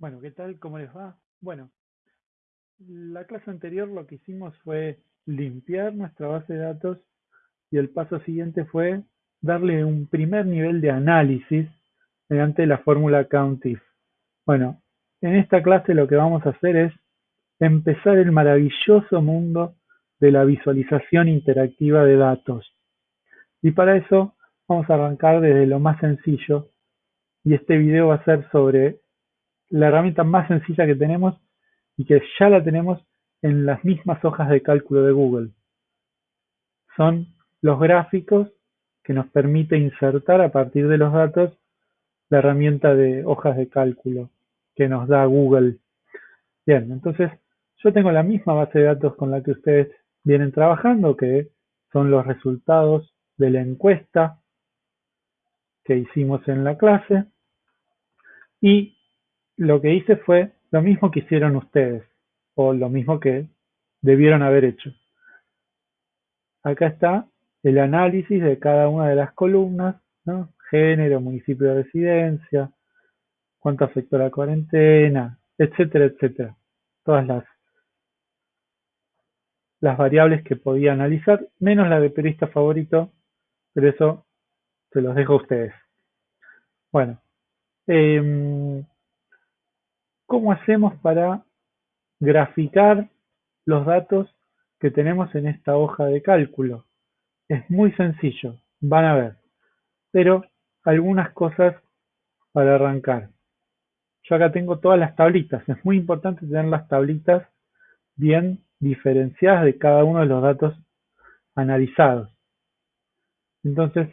Bueno, ¿qué tal? ¿Cómo les va? Bueno, la clase anterior lo que hicimos fue limpiar nuestra base de datos y el paso siguiente fue darle un primer nivel de análisis mediante la fórmula COUNTIF. Bueno, en esta clase lo que vamos a hacer es empezar el maravilloso mundo de la visualización interactiva de datos. Y para eso vamos a arrancar desde lo más sencillo y este video va a ser sobre la herramienta más sencilla que tenemos y que ya la tenemos en las mismas hojas de cálculo de Google. Son los gráficos que nos permite insertar a partir de los datos la herramienta de hojas de cálculo que nos da Google. Bien, entonces yo tengo la misma base de datos con la que ustedes vienen trabajando, que son los resultados de la encuesta que hicimos en la clase. Y lo que hice fue lo mismo que hicieron ustedes, o lo mismo que debieron haber hecho. Acá está el análisis de cada una de las columnas, ¿no? género, municipio de residencia, cuánto afectó la cuarentena, etcétera, etcétera. Todas las, las variables que podía analizar, menos la de periodista favorito, pero eso se los dejo a ustedes. Bueno, eh, ¿Cómo hacemos para graficar los datos que tenemos en esta hoja de cálculo? Es muy sencillo, van a ver, pero algunas cosas para arrancar. Yo acá tengo todas las tablitas, es muy importante tener las tablitas bien diferenciadas de cada uno de los datos analizados. Entonces,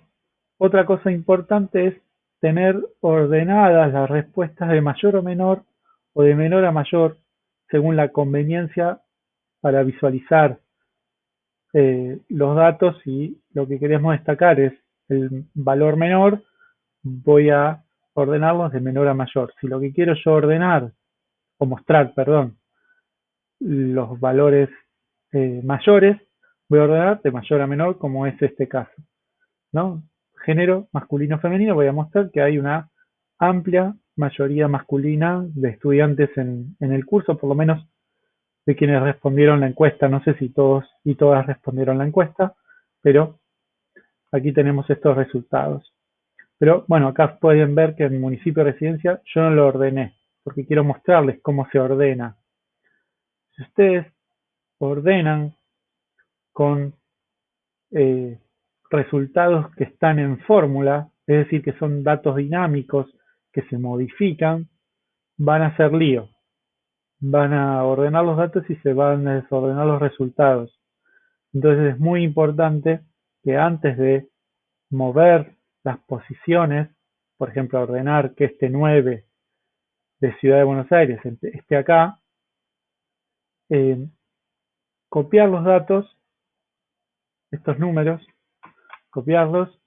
otra cosa importante es tener ordenadas las respuestas de mayor o menor o de menor a mayor según la conveniencia para visualizar eh, los datos y lo que queremos destacar es el valor menor, voy a ordenarlos de menor a mayor. Si lo que quiero yo ordenar, o mostrar, perdón, los valores eh, mayores, voy a ordenar de mayor a menor, como es este caso. ¿no? Género masculino-femenino, voy a mostrar que hay una amplia mayoría masculina de estudiantes en, en el curso, por lo menos de quienes respondieron la encuesta. No sé si todos y todas respondieron la encuesta, pero aquí tenemos estos resultados. Pero bueno, acá pueden ver que en municipio de residencia yo no lo ordené, porque quiero mostrarles cómo se ordena. Si ustedes ordenan con eh, resultados que están en fórmula, es decir, que son datos dinámicos que se modifican van a ser lío. Van a ordenar los datos y se van a desordenar los resultados. Entonces es muy importante que antes de mover las posiciones, por ejemplo, ordenar que este 9 de Ciudad de Buenos Aires esté acá, eh, copiar los datos, estos números, copiarlos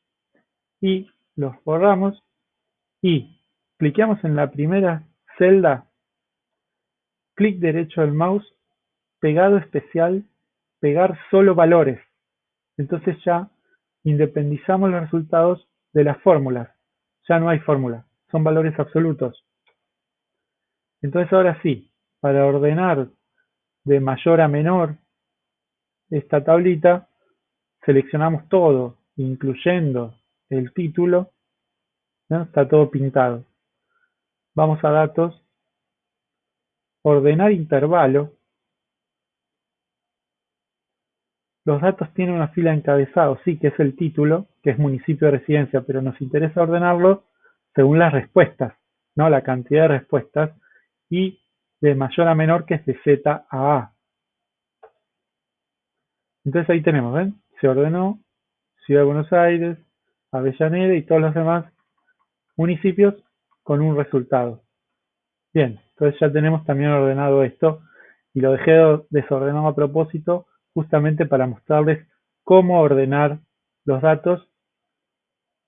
y los borramos y cliqueamos en la primera celda, clic derecho del mouse, pegado especial, pegar solo valores. Entonces ya independizamos los resultados de las fórmulas. Ya no hay fórmula, son valores absolutos. Entonces ahora sí, para ordenar de mayor a menor esta tablita, seleccionamos todo, incluyendo el título, está todo pintado. Vamos a datos, ordenar intervalo. Los datos tienen una fila encabezado, sí, que es el título, que es municipio de residencia, pero nos interesa ordenarlo según las respuestas, ¿no? La cantidad de respuestas y de mayor a menor que es de Z a A. Entonces ahí tenemos, ¿ven? Se ordenó Ciudad de Buenos Aires, Avellaneda y todos los demás municipios con un resultado. Bien, entonces ya tenemos también ordenado esto y lo dejé desordenado a propósito justamente para mostrarles cómo ordenar los datos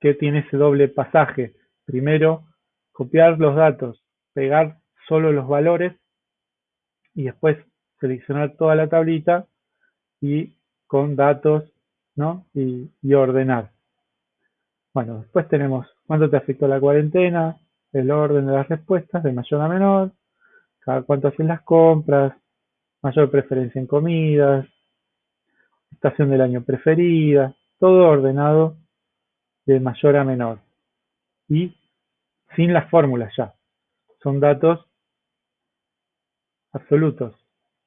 que tiene ese doble pasaje. Primero, copiar los datos, pegar solo los valores y después seleccionar toda la tablita y con datos ¿no? y, ordenar. Bueno, después tenemos cuánto te afectó la cuarentena, el orden de las respuestas de mayor a menor, cada cuánto hacen las compras, mayor preferencia en comidas, estación del año preferida, todo ordenado de mayor a menor y sin las fórmulas ya. Son datos absolutos,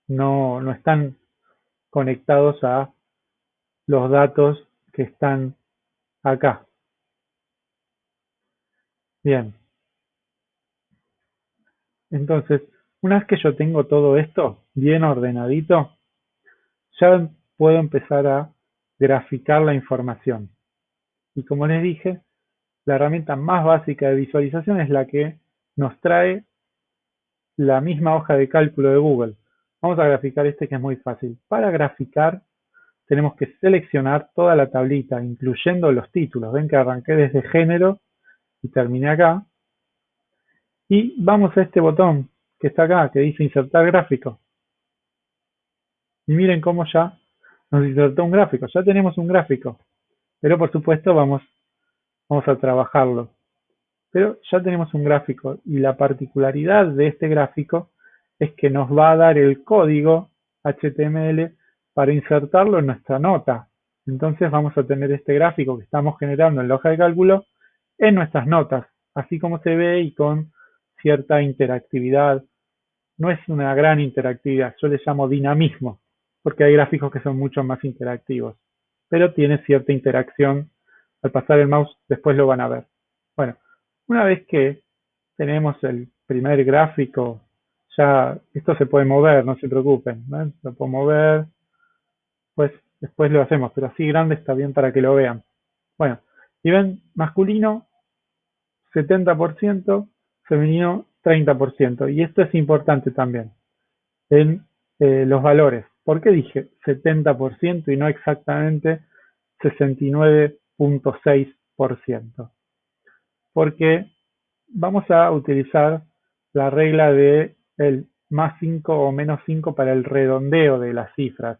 no, no están conectados a los datos que están acá. Bien. Entonces, una vez que yo tengo todo esto bien ordenadito, ya puedo empezar a graficar la información. Y como les dije, la herramienta más básica de visualización es la que nos trae la misma hoja de cálculo de Google. Vamos a graficar este que es muy fácil. Para graficar tenemos que seleccionar toda la tablita, incluyendo los títulos. Ven que arranqué desde género y terminé acá. Y vamos a este botón que está acá, que dice insertar gráfico. Y miren cómo ya nos insertó un gráfico. Ya tenemos un gráfico. Pero por supuesto vamos, vamos a trabajarlo. Pero ya tenemos un gráfico y la particularidad de este gráfico es que nos va a dar el código HTML para insertarlo en nuestra nota. Entonces vamos a tener este gráfico que estamos generando en la hoja de cálculo en nuestras notas, así como se ve y con cierta interactividad. No es una gran interactividad, yo le llamo dinamismo, porque hay gráficos que son mucho más interactivos, pero tiene cierta interacción. Al pasar el mouse después lo van a ver. Bueno, una vez que tenemos el primer gráfico, ya esto se puede mover, no se preocupen, ¿no? lo puedo mover, pues después lo hacemos, pero así grande está bien para que lo vean. Bueno, y ven, masculino 70%, femenino 30%. Y esto es importante también en eh, los valores. ¿Por qué dije 70% y no exactamente 69.6%? Porque vamos a utilizar la regla de el más 5 o menos 5 para el redondeo de las cifras.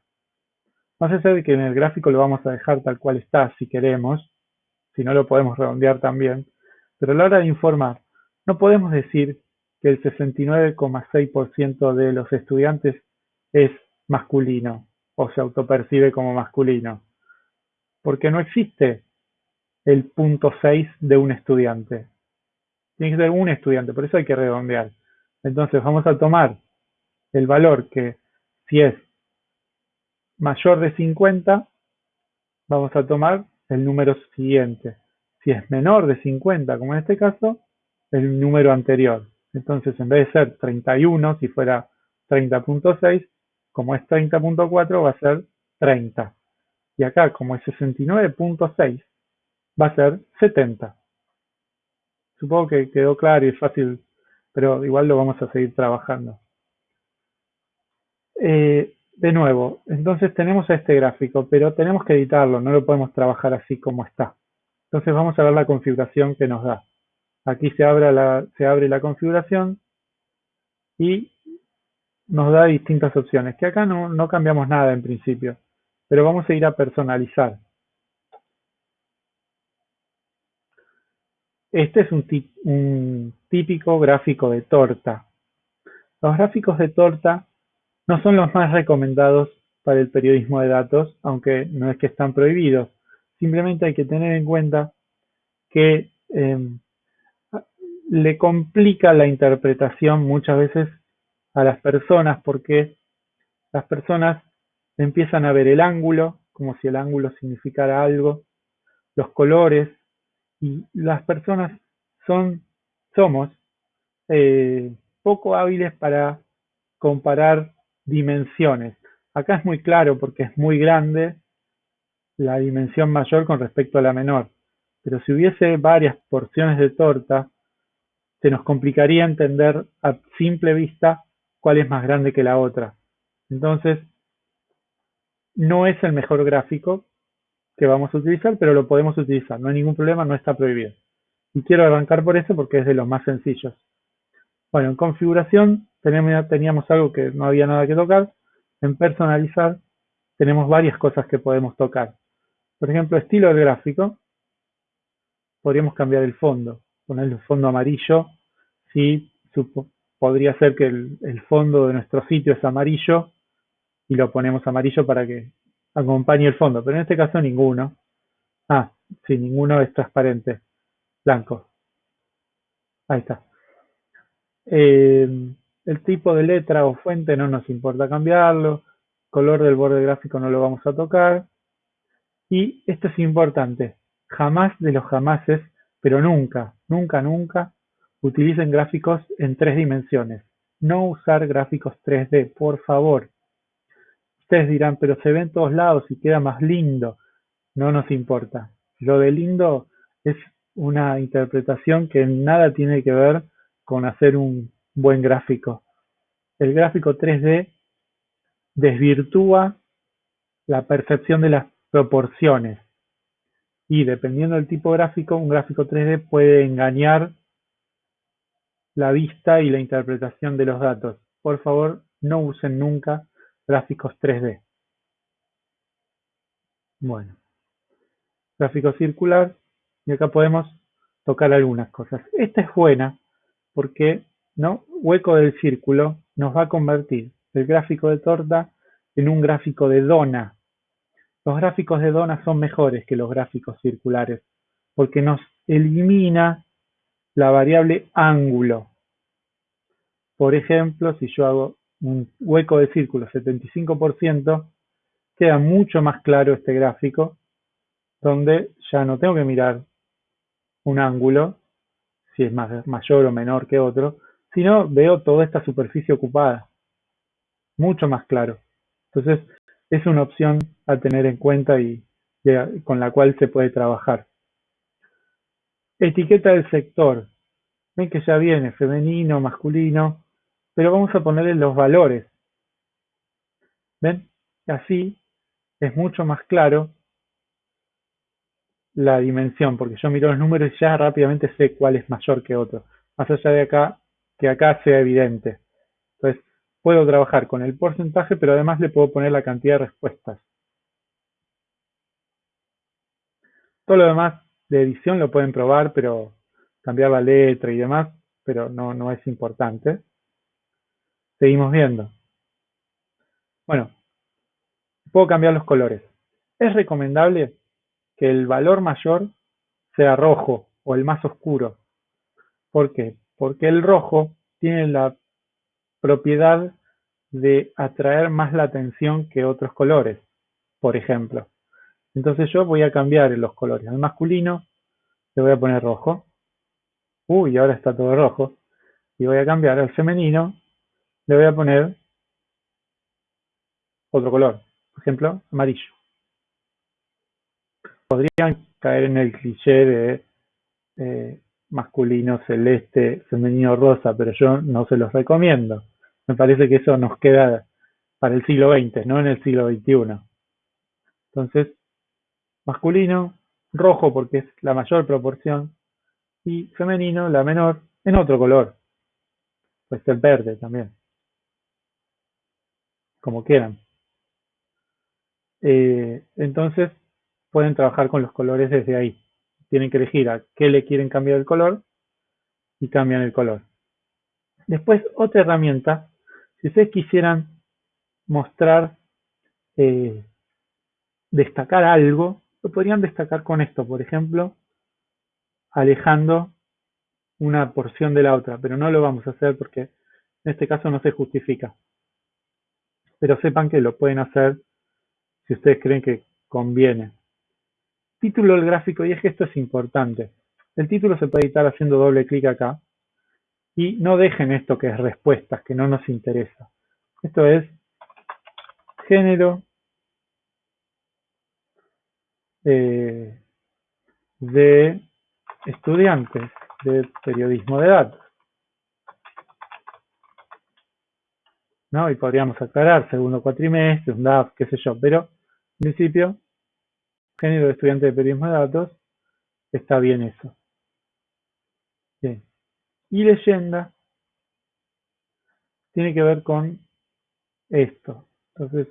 No sé ser que en el gráfico lo vamos a dejar tal cual está si queremos, si no lo podemos redondear también, pero a la hora de informar, no podemos decir que el 69,6% de los estudiantes es masculino o se autopercibe como masculino, porque no existe el punto 6 de un estudiante. Tiene que ser un estudiante, por eso hay que redondear. Entonces vamos a tomar el valor que si es mayor de 50, vamos a tomar el número siguiente. Si es menor de 50, como en este caso, el número anterior. Entonces, en vez de ser 31, si fuera 30.6, como es 30.4, va a ser 30. Y acá, como es 69.6, va a ser 70. Supongo que quedó claro y fácil, pero igual lo vamos a seguir trabajando. Eh, de nuevo, entonces tenemos este gráfico, pero tenemos que editarlo, no lo podemos trabajar así como está. Entonces vamos a ver la configuración que nos da. Aquí se abre la, se abre la configuración y nos da distintas opciones, que acá no, no cambiamos nada en principio, pero vamos a ir a personalizar. Este es un, típico gráfico de torta. Los gráficos de torta no son los más recomendados para el periodismo de datos, aunque no es que están prohibidos. Simplemente hay que tener en cuenta que em, le complica la interpretación muchas veces a las personas porque las personas empiezan a ver el ángulo como si el ángulo significara algo, los colores y las personas son, somos eh, poco hábiles para comparar dimensiones. Acá es muy claro porque es muy grande la dimensión mayor con respecto a la menor. Pero si hubiese varias porciones de torta, se nos complicaría entender a simple vista cuál es más grande que la otra. Entonces, no es el mejor gráfico que vamos a utilizar, pero lo podemos utilizar. No hay ningún problema, no está prohibido. Y quiero arrancar por eso porque es de los más sencillos. Bueno, en configuración teníamos algo que no había nada que tocar. En personalizar tenemos varias cosas que podemos tocar. Por ejemplo, estilo del gráfico. Podríamos cambiar el fondo, ponerle un fondo amarillo si podría ser que el, el fondo de nuestro sitio es amarillo y lo ponemos amarillo para que acompañe el fondo, pero en este caso ninguno. Ah, sí, ninguno es transparente, blanco. Ahí está. Eh, el tipo de letra o fuente no nos importa cambiarlo. Color del borde gráfico no lo vamos a tocar. Y esto es importante. Jamás de los jamases, pero nunca, nunca, nunca utilicen gráficos en tres dimensiones. No usar gráficos 3D, por favor. Ustedes dirán, pero se ve en todos lados y queda más lindo. No nos importa. Lo de lindo es una interpretación que nada tiene que ver con hacer un buen gráfico. El gráfico 3D desvirtúa la percepción de las proporciones y dependiendo del tipo gráfico, un gráfico 3D puede engañar la vista y la interpretación de los datos. Por favor, no usen nunca gráficos 3D. Bueno, gráfico circular y acá podemos tocar algunas cosas. Esta es buena porque ¿no? hueco del círculo nos va a convertir el gráfico de torta en un gráfico de dona. Los gráficos de dona son mejores que los gráficos circulares porque nos elimina la variable ángulo. Por ejemplo, si yo hago un hueco de círculo 75%, queda mucho más claro este gráfico, donde ya no tengo que mirar un ángulo, si es más, mayor o menor que otro, sino veo toda esta superficie ocupada. Mucho más claro. Entonces, es una opción a tener en cuenta y con la cual se puede trabajar. Etiqueta del sector. Ven que ya viene femenino, masculino, pero vamos a ponerle los valores. ¿Ven? Así es mucho más claro la dimensión, porque yo miro los números y ya rápidamente sé cuál es mayor que otro, más allá de acá, que acá sea evidente. Entonces, puedo trabajar con el porcentaje, pero además le puedo poner la cantidad de respuestas. Todo lo demás de edición lo pueden probar, pero cambiar la letra y demás, pero no, no es importante. Seguimos viendo. Bueno, puedo cambiar los colores. Es recomendable que el valor mayor sea rojo o el más oscuro. ¿Por qué? Porque el rojo tiene la propiedad de atraer más la atención que otros colores, por ejemplo. Entonces yo voy a cambiar los colores. Al masculino le voy a poner rojo. Uy, ahora está todo rojo. Y voy a cambiar al femenino, le voy a poner otro color. Por ejemplo, amarillo podrían caer en el cliché de eh, masculino celeste, femenino rosa, pero yo no se los recomiendo. Me parece que eso nos queda para el siglo XX, no en el siglo XXI. Entonces, masculino, rojo porque es la mayor proporción, y femenino, la menor, en otro color. Puede ser verde también. Como quieran. Eh, entonces, pueden trabajar con los colores desde ahí. Tienen que elegir a qué le quieren cambiar el color y cambian el color. Después, otra herramienta, si ustedes quisieran mostrar, eh, destacar algo, lo podrían destacar con esto, por ejemplo, alejando una porción de la otra, pero no lo vamos a hacer porque en este caso no se justifica. Pero sepan que lo pueden hacer si ustedes creen que conviene. Título del gráfico, y es que esto es importante. El título se puede editar haciendo doble clic acá. Y no dejen esto que es respuestas, que no nos interesa. Esto es género eh, de estudiantes de periodismo de datos. ¿No? Y podríamos aclarar segundo cuatrimestre, un DAF, qué sé yo, pero en principio género de estudiante de periodismo de datos, está bien eso. Bien. Y leyenda tiene que ver con esto. Entonces,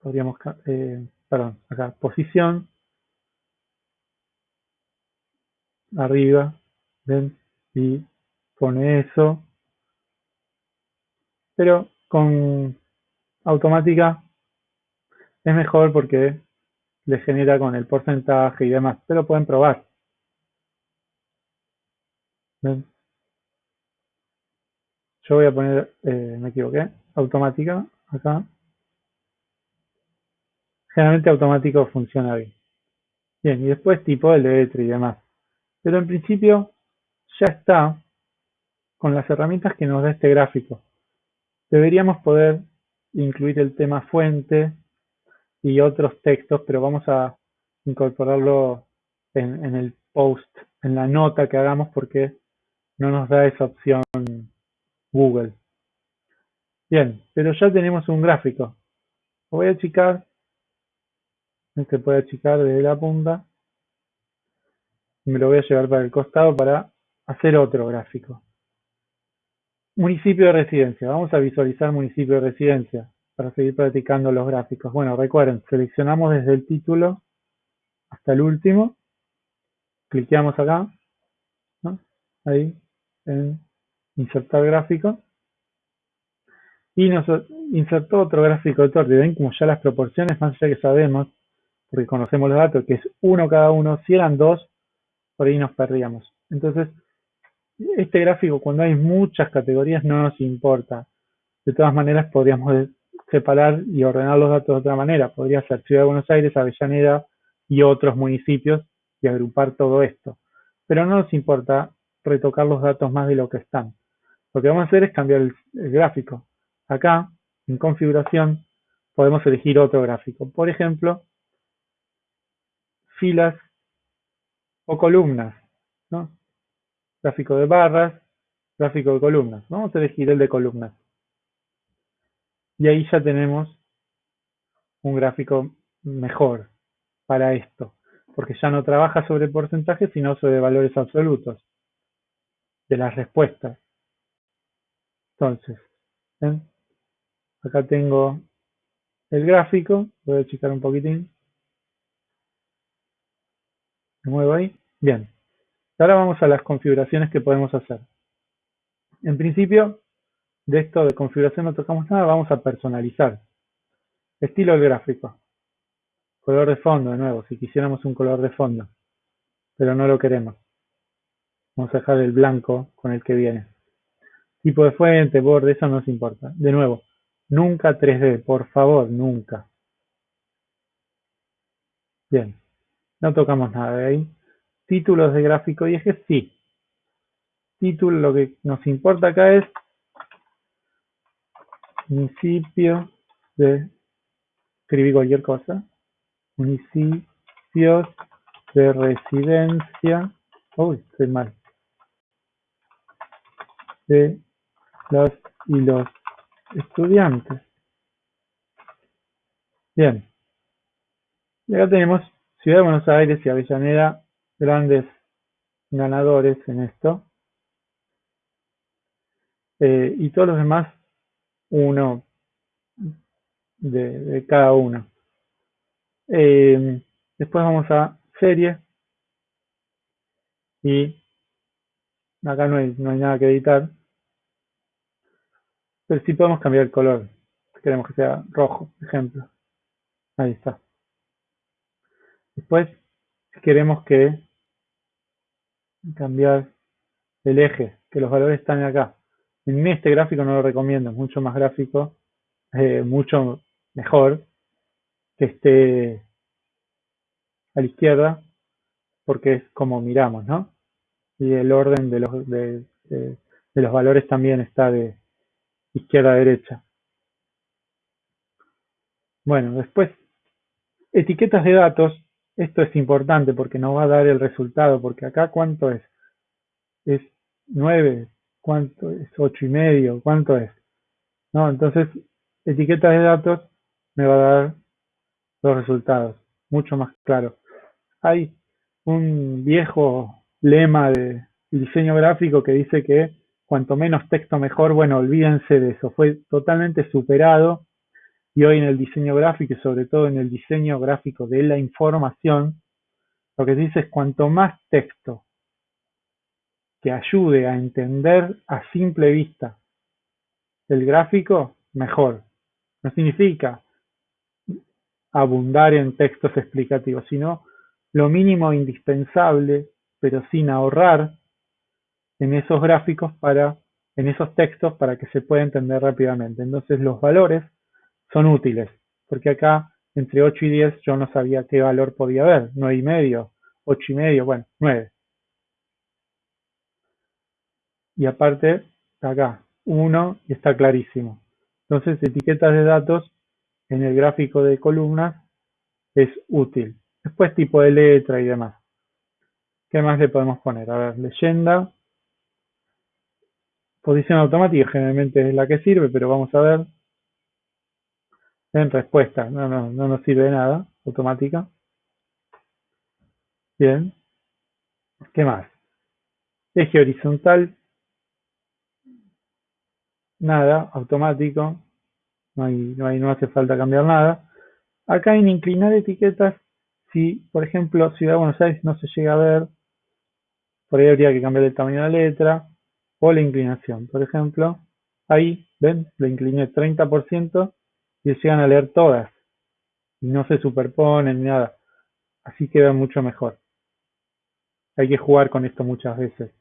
podríamos, eh, perdón, acá, posición, arriba, ven, y pone eso, pero con automática es mejor porque le genera con el porcentaje y demás, pero pueden probar. ¿Ven? Yo voy a poner, eh, me equivoqué, automática acá. Generalmente automático funciona bien. Bien, y después tipo de letra y demás. Pero en principio ya está con las herramientas que nos da este gráfico. Deberíamos poder incluir el tema fuente y otros textos, pero vamos a incorporarlo en, el post, en la nota que hagamos porque no nos da esa opción Google. Bien, pero ya tenemos un gráfico. Lo voy a achicar. Este puede achicar desde la punta. Me lo voy a llevar para el costado para hacer otro gráfico. Municipio de residencia. Vamos a visualizar municipio de residencia para seguir practicando los gráficos. Bueno, recuerden, seleccionamos desde el título hasta el último. Cliqueamos acá. Ahí, en insertar gráfico y nos insertó otro gráfico de torre. Ven como ya las proporciones, más allá que sabemos, porque conocemos los datos, que es uno cada uno, si eran dos, por ahí nos perdíamos. Entonces, este gráfico cuando hay muchas categorías no nos importa. De todas maneras, podríamos separar y ordenar los datos de otra manera. Podría ser Ciudad de Buenos Aires, Avellaneda y otros municipios y agrupar todo esto. Pero no nos importa retocar los datos más de lo que están. Lo que vamos a hacer es cambiar el, gráfico. Acá, en configuración, podemos elegir otro gráfico. Por ejemplo, filas o columnas. ¿no? Gráfico de barras, gráfico de columnas. Vamos a elegir el de columnas. Y ahí ya tenemos un gráfico mejor para esto, porque ya no trabaja sobre porcentajes, sino sobre valores absolutos de las respuestas. Entonces, acá tengo el gráfico, voy a achicar un poquitín. Me muevo ahí. Bien. Ahora vamos a las configuraciones que podemos hacer. En principio, de esto de configuración no tocamos nada, vamos a personalizar. Estilo del gráfico. Color de fondo, de nuevo, si quisiéramos un color de fondo. Pero no lo queremos. Vamos a dejar el blanco con el que viene. Tipo de fuente, borde, eso no nos importa. De nuevo, nunca 3D, por favor, nunca. Bien, no tocamos nada de ahí. Títulos de gráfico y ejes, sí. Título, lo que nos importa acá es municipio de, escribí cualquier cosa, municipios de residencia, uy, estoy mal, de las y los estudiantes. Bien. Y acá tenemos Ciudad de Buenos Aires y Avellaneda, grandes ganadores en esto. Eh, y todos los demás, uno de, cada uno. Eh, después vamos a serie. Y acá no hay, no hay nada que editar. Pero sí podemos cambiar el color. Queremos que sea rojo, por ejemplo. Ahí está. Después, queremos que cambiar el eje, que los valores están acá. En este gráfico no lo recomiendo, es mucho más gráfico, eh, mucho mejor que esté a la izquierda, porque es como miramos, ¿no? Y el orden de los, de los valores también está de, izquierda a derecha. Bueno, después, etiquetas de datos. Esto es importante porque nos va a dar el resultado, porque acá cuánto es? Es 9, cuánto es 8 y medio, cuánto es? ¿No? Entonces, etiquetas de datos me va a dar los resultados, mucho más claro. Hay un viejo lema de diseño gráfico que dice que cuanto menos texto mejor, bueno, olvídense de eso, fue totalmente superado y hoy en el diseño gráfico y sobre todo en el diseño gráfico de la información, lo que se dice es cuanto más texto que ayude a entender a simple vista el gráfico, mejor. No significa abundar en textos explicativos, sino lo mínimo indispensable, pero sin ahorrar en esos gráficos para, en esos textos para que se pueda entender rápidamente. Entonces los valores son útiles, porque acá entre 8 y 10 yo no sabía qué valor podía haber, 9 y medio, 8 y medio, bueno, 9. Y aparte, acá, 1 y está clarísimo. Entonces, etiquetas de datos en el gráfico de columnas es útil. Después tipo de letra y demás. ¿Qué más le podemos poner? A ver, leyenda. Posición automática generalmente es la que sirve, pero vamos a ver. En respuesta, no, no, no nos sirve de nada, automática. Bien. ¿Qué más? Eje horizontal. Nada, automático. No, hay, no, hay, no hace falta cambiar nada. Acá en inclinar etiquetas, si por ejemplo Ciudad de Buenos Aires no se llega a ver, por ahí habría que cambiar el tamaño de la letra o la inclinación. Por ejemplo, ahí, ven, lo incliné 30% y llegan a leer todas. Y no se superponen ni nada. Así queda mucho mejor. Hay que jugar con esto muchas veces.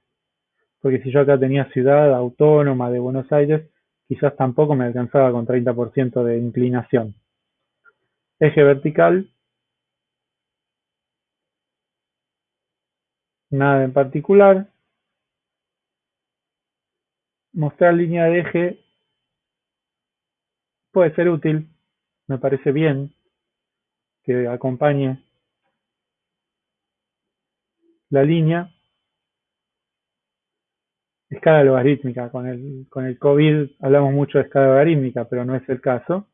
Porque si yo acá tenía ciudad autónoma de Buenos Aires, quizás tampoco me alcanzaba con 30% de inclinación. Eje vertical. Nada en particular. Mostrar línea de eje puede ser útil, me parece bien que acompañe la línea. Escala logarítmica, con el, con el COVID hablamos mucho de escala logarítmica, pero no es el caso.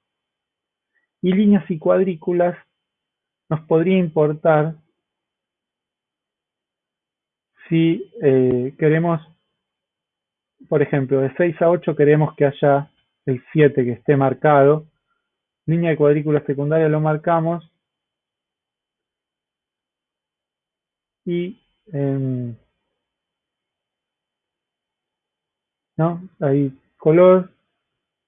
Y líneas y cuadrículas nos podría importar si eh, queremos, por ejemplo, de 6 a 8 queremos que haya el 7 que esté marcado. Línea de cuadrícula secundaria lo marcamos. Y em, ¿no? Ahí color,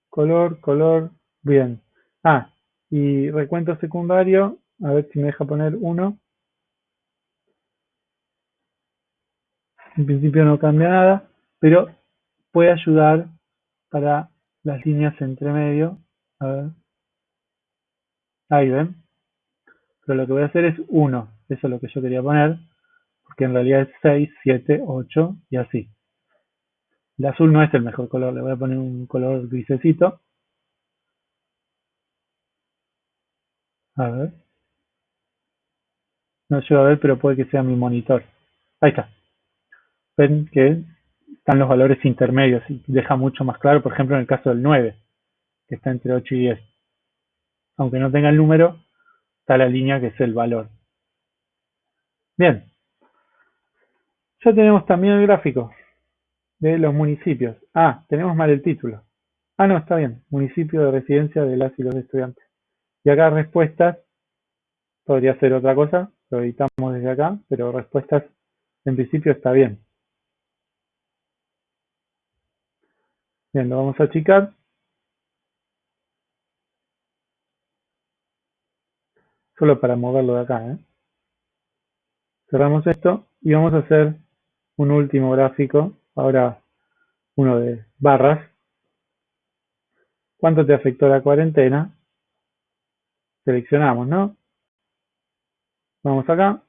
color, color, bien. Ah, y recuento secundario, a ver si me deja poner 1. En principio no cambia nada, pero puede ayudar para las líneas entre medio. A ver. Ahí ven. Pero lo que voy a hacer es 1. Eso es lo que yo quería poner. Porque en realidad es 6, 7, 8 y así. El azul no es el mejor color. Le voy a poner un color grisecito. A ver. No llego a ver, pero puede que sea mi monitor. Ahí está. Ven que están los valores intermedios y deja mucho más claro, por ejemplo, en el caso del 9, que está entre 8 y 10. Aunque no tenga el número, está la línea que es el valor. Bien. Ya tenemos también el gráfico de los municipios. Ah, tenemos mal el título. Ah, no, está bien. Municipio de residencia de las y los estudiantes. Y acá respuestas, podría ser otra cosa, lo editamos desde acá, pero respuestas en principio está bien. Lo vamos a achicar. Solo para moverlo de acá. ¿eh? Cerramos esto y vamos a hacer un último gráfico. Ahora uno de barras. ¿Cuánto te afectó la cuarentena? Seleccionamos, ¿no? Vamos acá.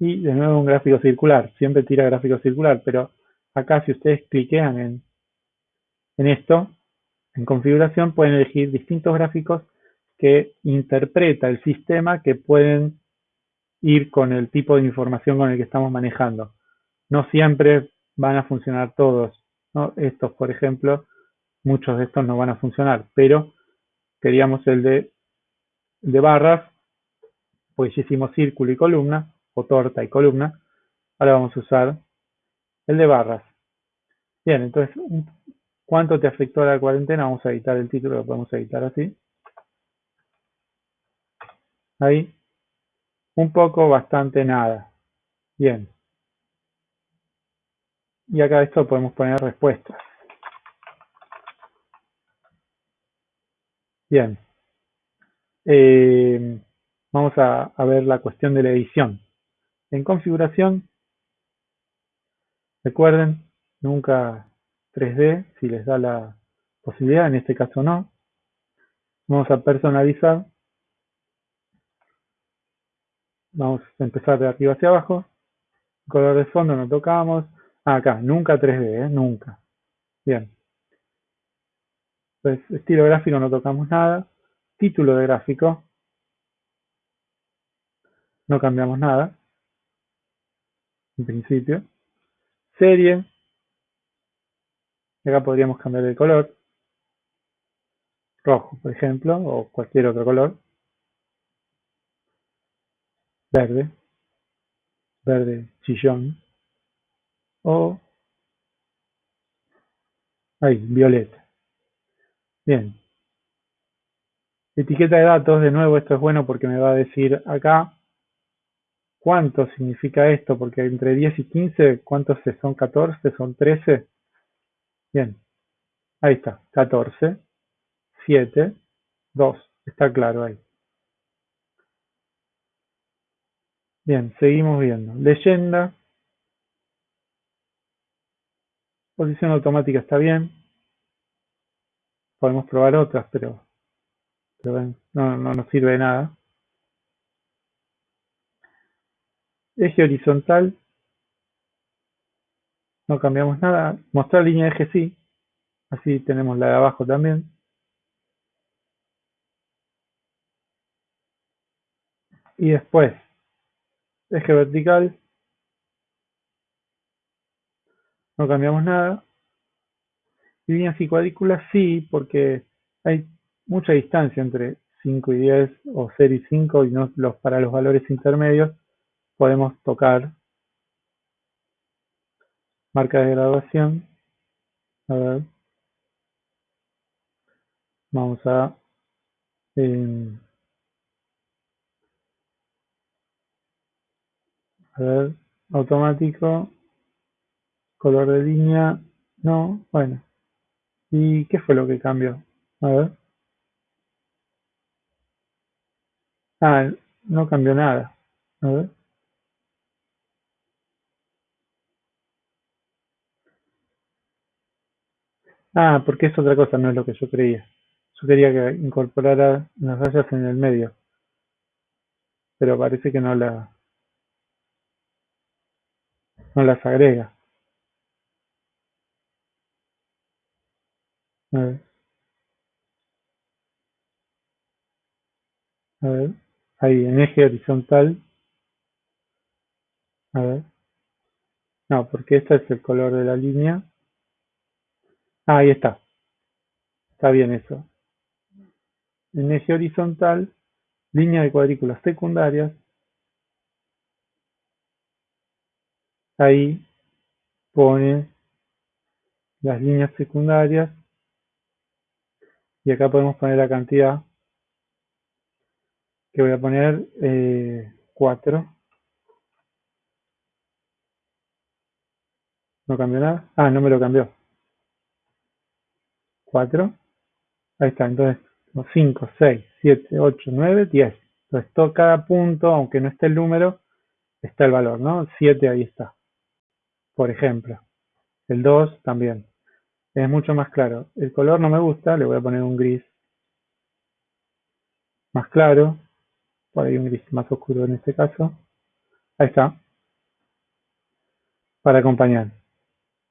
Y de nuevo un gráfico circular. Siempre tira gráfico circular, pero acá si ustedes cliquean en, en esto, en configuración, pueden elegir distintos gráficos que interpreta el sistema que pueden ir con el tipo de información con el que estamos manejando. No siempre van a funcionar todos. Estos, por ejemplo, muchos de estos no van a funcionar, pero queríamos el de, de barras, pues hicimos círculo y columna, o torta y columna. Ahora vamos a usar el de barras. Bien, entonces, ¿cuánto te afectó la cuarentena? Vamos a editar el título, lo podemos editar así. Ahí. Un poco, bastante, nada. Bien. Y acá esto podemos poner respuestas. Bien. Eh, vamos a ver la cuestión de la edición. En configuración recuerden, nunca 3D, si les da la posibilidad, en este caso no. Vamos a personalizar. Vamos a empezar de arriba hacia abajo. Color de fondo no tocamos. Ah, acá, nunca 3D, ¿eh? nunca. Bien. Pues estilo gráfico no tocamos nada. Título de gráfico. No cambiamos nada. En principio. Serie. Acá podríamos cambiar el color. Rojo, por ejemplo, o cualquier otro color. Verde. Verde chillón. O ahí, violeta. Bien. Etiqueta de datos, de nuevo esto es bueno porque me va a decir acá cuánto significa esto, porque entre 10 y 15, ¿cuántos son 14? ¿Son 13? Bien, ahí está, 14, 7, 2, está claro ahí. Bien, seguimos viendo. Leyenda. Posición automática está bien. Podemos probar otras, pero, no, no nos sirve de nada. Eje horizontal. No cambiamos nada. Mostrar línea de eje sí. Así tenemos la de abajo también. Y después, eje vertical. No cambiamos nada. Líneas y cuadrículas sí, porque hay mucha distancia entre 5 y 10 o 0 y 5 y no los, para los valores intermedios podemos tocar marca de graduación. A ver. Vamos a a ver, automático, color de línea, no, bueno. ¿Y qué fue lo que cambió? A ver. Ah, no cambió nada. A ver. Ah, porque es otra cosa, no es lo que yo creía. Yo quería que incorporara las rayas en el medio. Pero parece que no la no las agrega. A ver. A ver. Ahí, en eje horizontal. A ver. No, porque este es el color de la línea. Ah, ahí está. Está bien eso. En eje horizontal, línea de cuadrículas secundarias. Ahí pone las líneas secundarias y acá podemos poner la cantidad que voy a poner 4 eh, no cambió nada ah no me lo cambió 4. Ahí está, entonces 5, 6, 7, 8, 9, 10. Entonces todo, cada punto, aunque no esté el número, está el valor, ¿no? 7 ahí está. Por ejemplo. El 2 también. Es mucho más claro. El color no me gusta, le voy a poner un gris más claro. Por ahí un gris más oscuro en este caso. Ahí está. Para acompañar.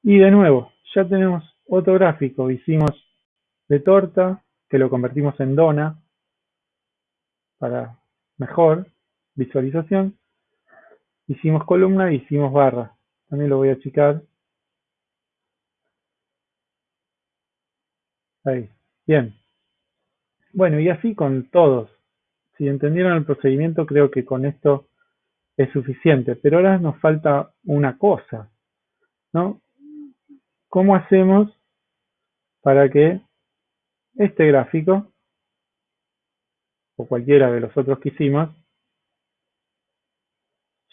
Y de nuevo, ya tenemos otro gráfico. Hicimos de torta, que lo convertimos en dona para mejor visualización. Hicimos columna y hicimos barra. También lo voy a achicar. Ahí. Bien. Bueno, y así con todos. Si entendieron el procedimiento, creo que con esto es suficiente. Pero ahora nos falta una cosa, ¿no? ¿Cómo hacemos para que este gráfico, o cualquiera de los otros que hicimos,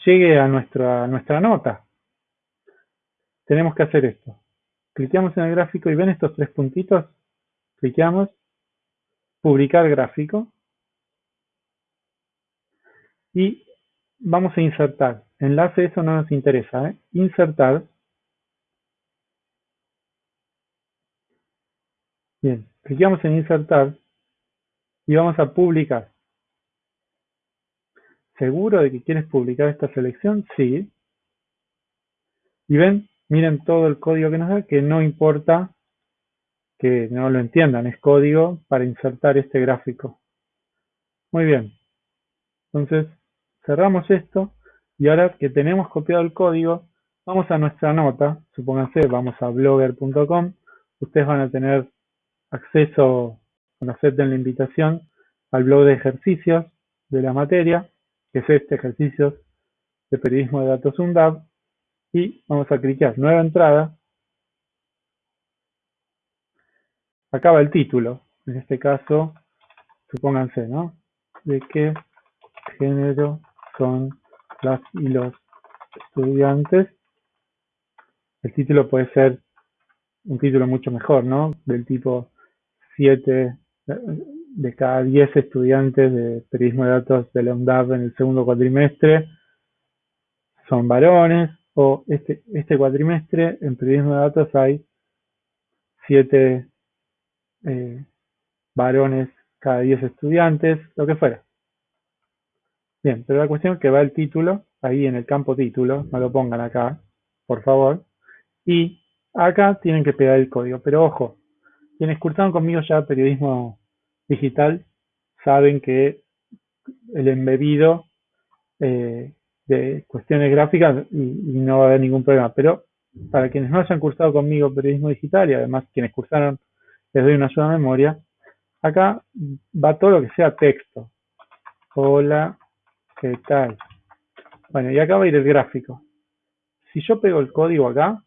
llegue a nuestra, nuestra nota. Tenemos que hacer esto. Cliqueamos en el gráfico y ven estos tres puntitos. Cliqueamos publicar gráfico y vamos a insertar. Enlace, eso no nos interesa. ¿eh? Insertar. Bien, clicamos en insertar y vamos a publicar. ¿Seguro de que quieres publicar esta selección? Sí. Y ven, miren todo el código que nos da, que no importa que no lo entiendan, es código para insertar este gráfico. Muy bien. Entonces, cerramos esto y ahora que tenemos copiado el código, vamos a nuestra nota, supónganse, vamos a blogger.com, ustedes van a tener acceso, cuando acepten la invitación, al blog de ejercicios de la materia, que es este ejercicio de periodismo de datos UNDAV, y vamos a clicar nueva entrada. Acaba el título, en este caso, supónganse, ¿no? De qué género son las y los estudiantes. El título puede ser un título mucho mejor, ¿no? Del tipo 7 de cada 10 estudiantes de periodismo de datos de la UNDAP en el segundo cuatrimestre son varones, o este, este cuatrimestre en periodismo de datos hay 7 eh, varones cada 10 estudiantes, lo que fuera. Bien, pero la cuestión es que va el título, ahí en el campo título, no lo pongan acá, por favor, y acá tienen que pegar el código, pero ojo, quienes cursaron conmigo ya periodismo digital saben que el embebido eh, de cuestiones gráficas y, no va a haber ningún problema, pero para quienes no hayan cursado conmigo periodismo digital y además quienes cursaron les doy una sola memoria, acá va todo lo que sea texto. Hola, ¿Qué tal? Bueno, y acá va a ir el gráfico. Si yo pego el código acá,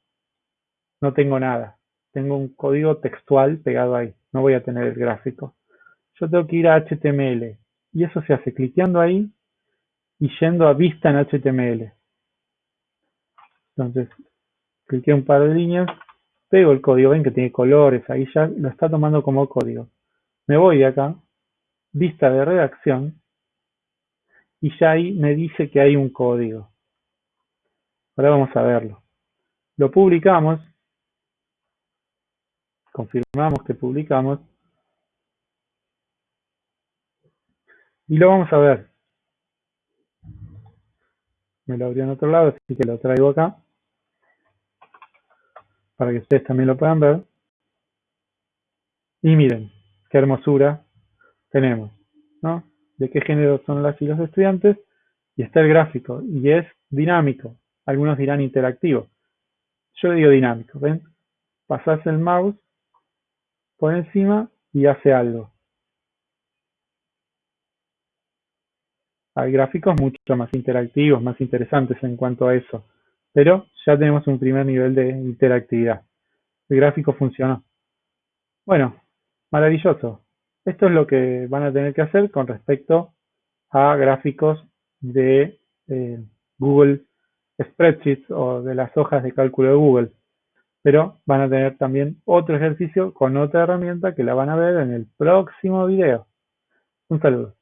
no tengo nada. Tengo un código textual pegado ahí. No voy a tener el gráfico. Yo tengo que ir a HTML. Y eso se hace cliqueando ahí y yendo a vista en HTML. Entonces, cliqué un par de líneas, pego el código, ven que tiene colores, ahí ya lo está tomando como código. Me voy de acá, vista de redacción, y ya ahí me dice que hay un código. Ahora vamos a verlo. Lo publicamos, confirmamos que publicamos, y lo vamos a ver. Me lo abrió en otro lado, así que lo traigo acá, para que ustedes también lo puedan ver. Y miren, qué hermosura tenemos, ¿no? de qué género son las y los estudiantes, y está el gráfico, y es dinámico. Algunos dirán interactivo. Yo digo dinámico, ¿ven? Pasás el mouse por encima y hace algo. Hay gráficos mucho más interactivos, más interesantes en cuanto a eso, pero ya tenemos un primer nivel de interactividad. El gráfico funcionó. Bueno, maravilloso. Esto es lo que van a tener que hacer con respecto a gráficos de eh, Google Spreadsheets o de las hojas de cálculo de Google. Pero van a tener también otro ejercicio con otra herramienta que la van a ver en el próximo video. Un saludo.